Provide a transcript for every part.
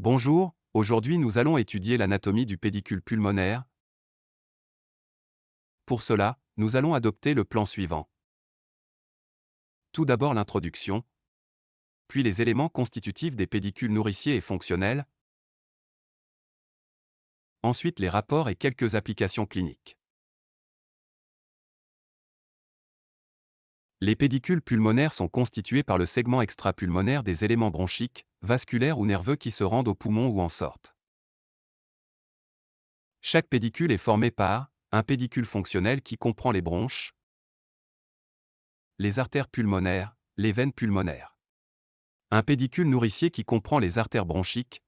Bonjour, aujourd'hui nous allons étudier l'anatomie du pédicule pulmonaire. Pour cela, nous allons adopter le plan suivant. Tout d'abord l'introduction, puis les éléments constitutifs des pédicules nourriciers et fonctionnels, ensuite les rapports et quelques applications cliniques. Les pédicules pulmonaires sont constitués par le segment extrapulmonaire des éléments bronchiques, vasculaires ou nerveux qui se rendent au poumon ou en sortent. Chaque pédicule est formé par un pédicule fonctionnel qui comprend les bronches, les artères pulmonaires, les veines pulmonaires. Un pédicule nourricier qui comprend les artères bronchiques,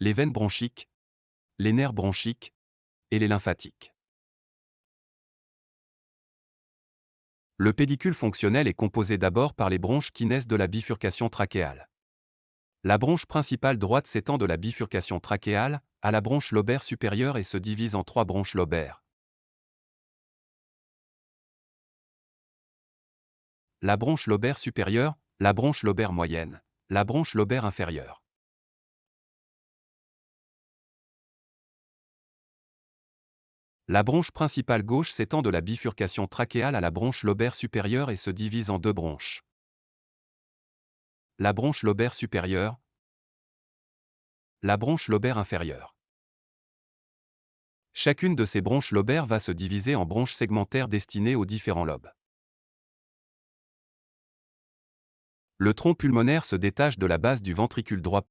les veines bronchiques, les nerfs bronchiques et les lymphatiques. Le pédicule fonctionnel est composé d'abord par les bronches qui naissent de la bifurcation trachéale. La bronche principale droite s'étend de la bifurcation trachéale à la bronche lobaire supérieure et se divise en trois bronches lobaires. La bronche lobaire supérieure, la bronche lobaire moyenne, la bronche lobaire inférieure. La bronche principale gauche s'étend de la bifurcation trachéale à la bronche lobaire supérieure et se divise en deux bronches. La bronche lobaire supérieure, la bronche lobaire inférieure. Chacune de ces bronches lobaires va se diviser en bronches segmentaires destinées aux différents lobes. Le tronc pulmonaire se détache de la base du ventricule droit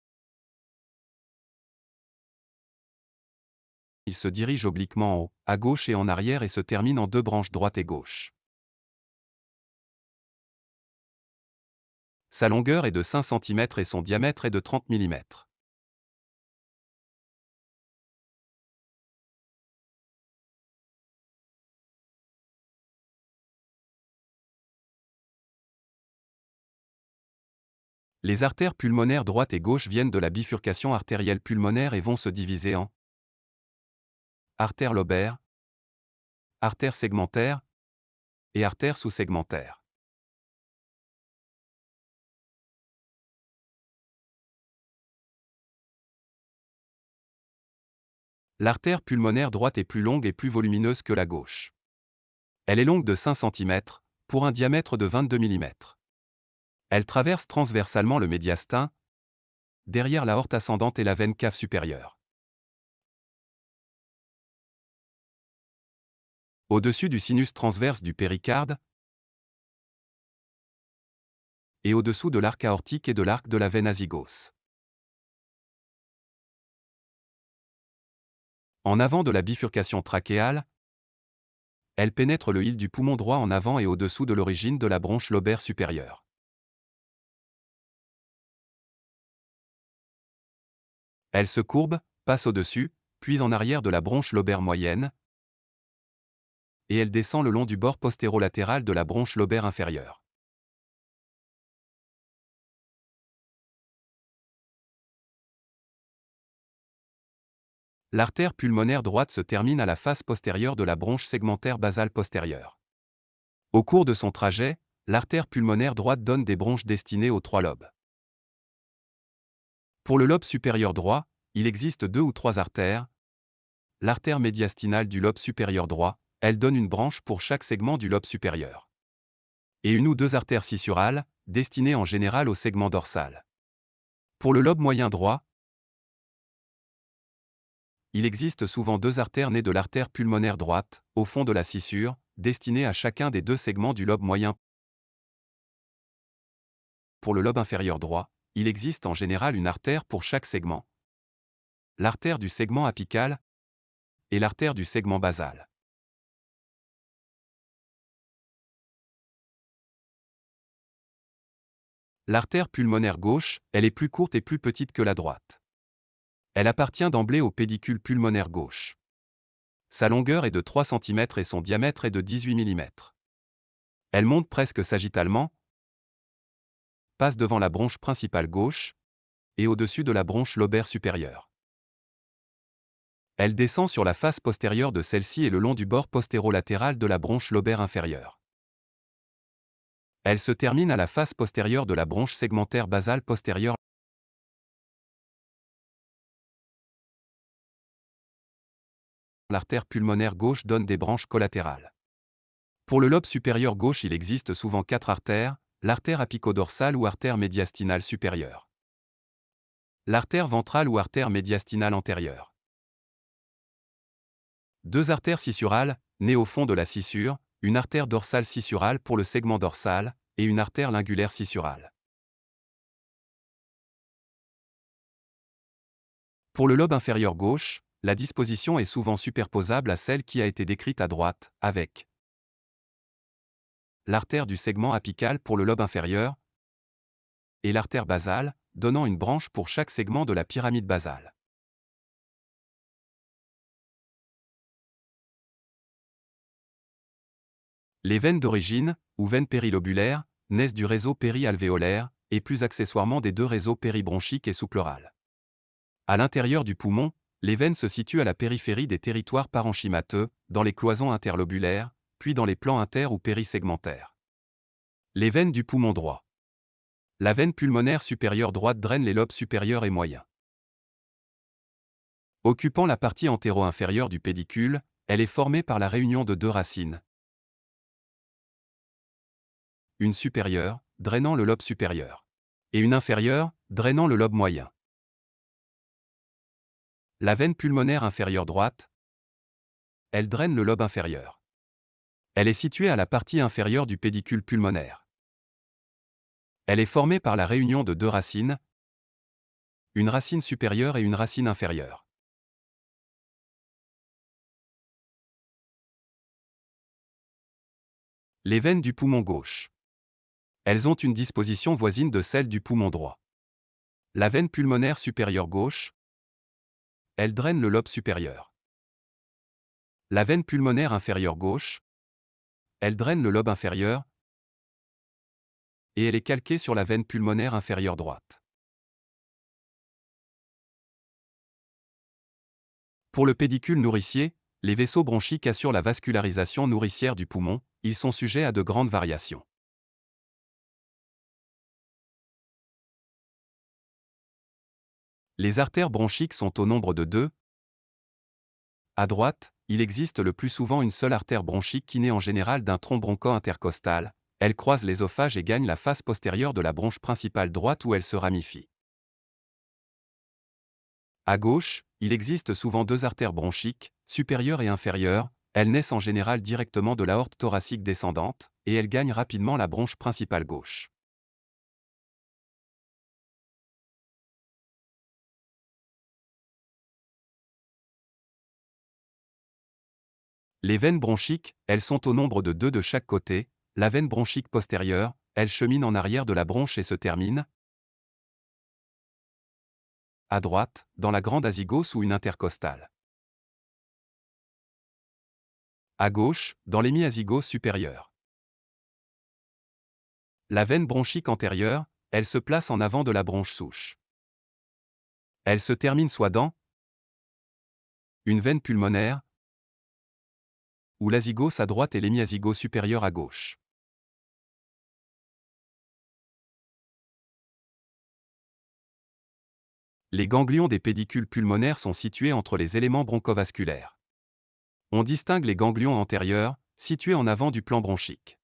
il se dirige obliquement en haut, à gauche et en arrière et se termine en deux branches droite et gauche. Sa longueur est de 5 cm et son diamètre est de 30 mm. Les artères pulmonaires droite et gauche viennent de la bifurcation artérielle pulmonaire et vont se diviser en artère lobaire, artère segmentaire et artère sous-segmentaire. L'artère pulmonaire droite est plus longue et plus volumineuse que la gauche. Elle est longue de 5 cm, pour un diamètre de 22 mm. Elle traverse transversalement le médiastin, derrière la horte ascendante et la veine cave supérieure. Au-dessus du sinus transverse du péricarde et au-dessous de l'arc aortique et de l'arc de la veine azygos. En avant de la bifurcation trachéale, elle pénètre le hile du poumon droit en avant et au-dessous de l'origine de la bronche lobaire supérieure. Elle se courbe, passe au-dessus, puis en arrière de la bronche lobaire moyenne, et elle descend le long du bord postérolatéral de la bronche lobaire inférieure. L'artère pulmonaire droite se termine à la face postérieure de la bronche segmentaire basale postérieure. Au cours de son trajet, l'artère pulmonaire droite donne des bronches destinées aux trois lobes. Pour le lobe supérieur droit, il existe deux ou trois artères. L'artère médiastinale du lobe supérieur droit, elle donne une branche pour chaque segment du lobe supérieur. Et une ou deux artères scissurales, destinées en général au segment dorsal. Pour le lobe moyen droit, il existe souvent deux artères nées de l'artère pulmonaire droite, au fond de la scissure, destinées à chacun des deux segments du lobe moyen. Pour le lobe inférieur droit, il existe en général une artère pour chaque segment. L'artère du segment apical et l'artère du segment basal. L'artère pulmonaire gauche, elle est plus courte et plus petite que la droite. Elle appartient d'emblée au pédicule pulmonaire gauche. Sa longueur est de 3 cm et son diamètre est de 18 mm. Elle monte presque sagittalement, passe devant la bronche principale gauche, et au-dessus de la bronche lobaire supérieure. Elle descend sur la face postérieure de celle-ci et le long du bord postérolatéral de la bronche lobaire inférieure. Elle se termine à la face postérieure de la bronche segmentaire basale postérieure. L'artère pulmonaire gauche donne des branches collatérales. Pour le lobe supérieur gauche, il existe souvent quatre artères, l'artère apicodorsale ou artère médiastinale supérieure, l'artère ventrale ou artère médiastinale antérieure, deux artères sissurales, nées au fond de la scissure, une artère dorsale scissurale pour le segment dorsal, et une artère lingulaire scissurale. Pour le lobe inférieur gauche, la disposition est souvent superposable à celle qui a été décrite à droite, avec l'artère du segment apical pour le lobe inférieur et l'artère basale, donnant une branche pour chaque segment de la pyramide basale. Les veines d'origine, ou veines périlobulaires, naissent du réseau périalvéolaire, et plus accessoirement des deux réseaux péribronchiques et sous-pleurales. À l'intérieur du poumon, les veines se situent à la périphérie des territoires parenchymateux, dans les cloisons interlobulaires, puis dans les plans inter- ou périsegmentaires. Les veines du poumon droit. La veine pulmonaire supérieure droite draine les lobes supérieurs et moyens. Occupant la partie antéro-inférieure du pédicule, elle est formée par la réunion de deux racines. Une supérieure, drainant le lobe supérieur. Et une inférieure, drainant le lobe moyen. La veine pulmonaire inférieure droite, elle draine le lobe inférieur. Elle est située à la partie inférieure du pédicule pulmonaire. Elle est formée par la réunion de deux racines, une racine supérieure et une racine inférieure. Les veines du poumon gauche. Elles ont une disposition voisine de celle du poumon droit. La veine pulmonaire supérieure gauche, elle draine le lobe supérieur. La veine pulmonaire inférieure gauche, elle draine le lobe inférieur et elle est calquée sur la veine pulmonaire inférieure droite. Pour le pédicule nourricier, les vaisseaux bronchiques assurent la vascularisation nourricière du poumon, ils sont sujets à de grandes variations. Les artères bronchiques sont au nombre de deux. À droite, il existe le plus souvent une seule artère bronchique qui naît en général d'un tronc broncho-intercostal. Elle croise l'ésophage et gagne la face postérieure de la bronche principale droite où elle se ramifie. À gauche, il existe souvent deux artères bronchiques, supérieure et inférieure, elles naissent en général directement de l'aorte thoracique descendante, et elles gagnent rapidement la bronche principale gauche. Les veines bronchiques, elles sont au nombre de deux de chaque côté, la veine bronchique postérieure, elle chemine en arrière de la bronche et se termine, à droite, dans la grande azygos ou une intercostale. À gauche, dans l'hémiazygos supérieur. La veine bronchique antérieure, elle se place en avant de la bronche souche. Elle se termine soit dans une veine pulmonaire, ou l'azygos à droite et l'hémiazygos supérieur à gauche. Les ganglions des pédicules pulmonaires sont situés entre les éléments bronchovasculaires. On distingue les ganglions antérieurs, situés en avant du plan bronchique.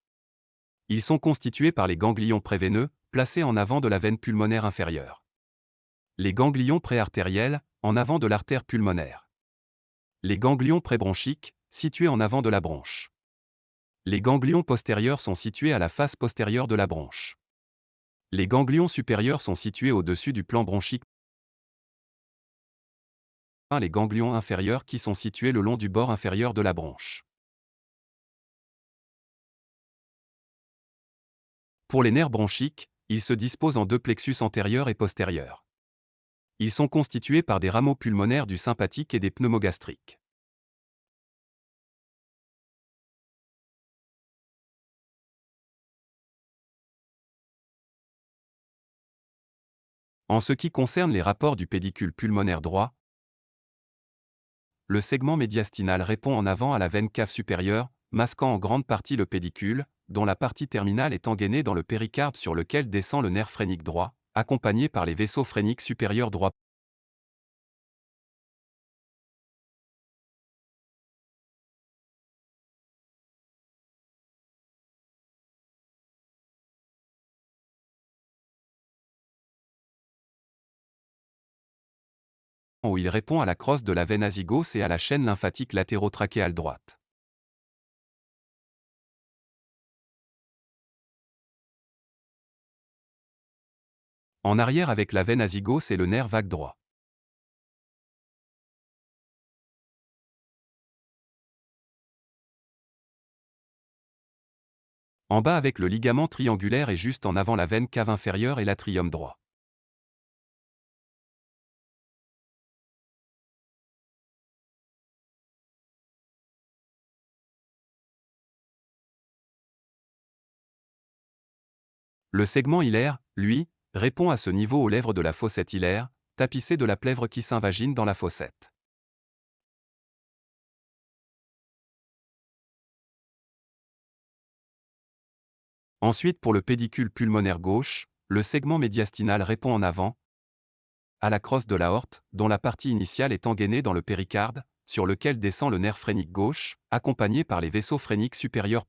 Ils sont constitués par les ganglions préveineux, placés en avant de la veine pulmonaire inférieure. Les ganglions préartériels, en avant de l'artère pulmonaire. Les ganglions prébronchiques, situés en avant de la bronche. Les ganglions postérieurs sont situés à la face postérieure de la bronche. Les ganglions supérieurs sont situés au-dessus du plan bronchique. Les ganglions inférieurs qui sont situés le long du bord inférieur de la bronche. Pour les nerfs bronchiques, ils se disposent en deux plexus antérieurs et postérieurs. Ils sont constitués par des rameaux pulmonaires du sympathique et des pneumogastriques. En ce qui concerne les rapports du pédicule pulmonaire droit, le segment médiastinal répond en avant à la veine cave supérieure, masquant en grande partie le pédicule, dont la partie terminale est engainée dans le péricarde sur lequel descend le nerf phrénique droit, accompagné par les vaisseaux phréniques supérieurs droits où il répond à la crosse de la veine azygos et à la chaîne lymphatique latérotrachéale droite. En arrière avec la veine azygos et le nerf vague droit. En bas avec le ligament triangulaire et juste en avant la veine cave inférieure et l'atrium droit. Le segment hilaire, lui, répond à ce niveau aux lèvres de la fossette hilaire, tapissée de la plèvre qui s'invagine dans la fossette. Ensuite pour le pédicule pulmonaire gauche, le segment médiastinal répond en avant à la crosse de l'aorte, dont la partie initiale est engainée dans le péricarde, sur lequel descend le nerf phrénique gauche, accompagné par les vaisseaux phréniques supérieurs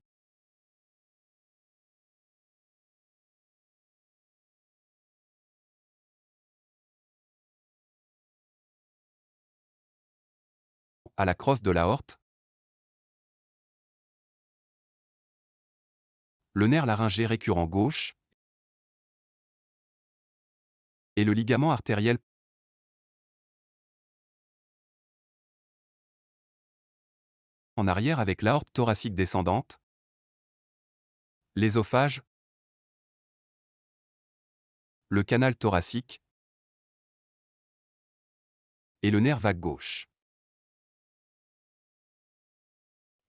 à la crosse de l'aorte, le nerf laryngé récurrent gauche. Et le ligament artériel en arrière avec l'aorte thoracique descendante, l'ésophage, le canal thoracique. Et le nerf vague gauche.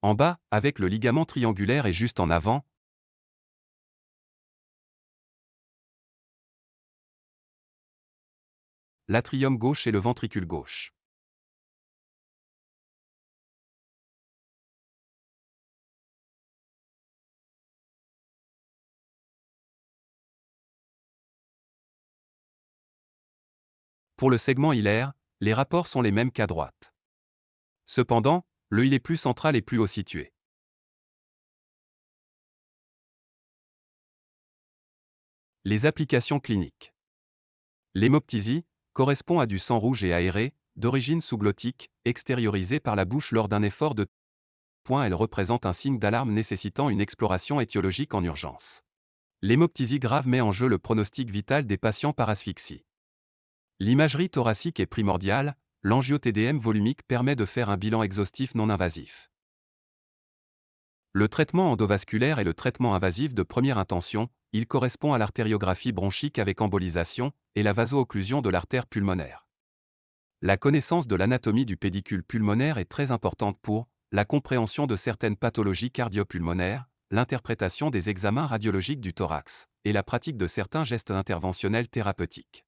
En bas, avec le ligament triangulaire et juste en avant, l'atrium gauche et le ventricule gauche. Pour le segment hilaire, les rapports sont les mêmes qu'à droite. Cependant, le il est plus central et plus haut situé. Les applications cliniques. L'hémoptysie correspond à du sang rouge et aéré, d'origine sous-glottique, extériorisé par la bouche lors d'un effort de point. Elle représente un signe d'alarme nécessitant une exploration étiologique en urgence. L'hémoptysie grave met en jeu le pronostic vital des patients par asphyxie. L'imagerie thoracique est primordiale, l'angio-TDM volumique permet de faire un bilan exhaustif non invasif. Le traitement endovasculaire est le traitement invasif de première intention, il correspond à l'artériographie bronchique avec embolisation et la vaso-occlusion de l'artère pulmonaire. La connaissance de l'anatomie du pédicule pulmonaire est très importante pour la compréhension de certaines pathologies cardiopulmonaires, l'interprétation des examens radiologiques du thorax et la pratique de certains gestes interventionnels thérapeutiques.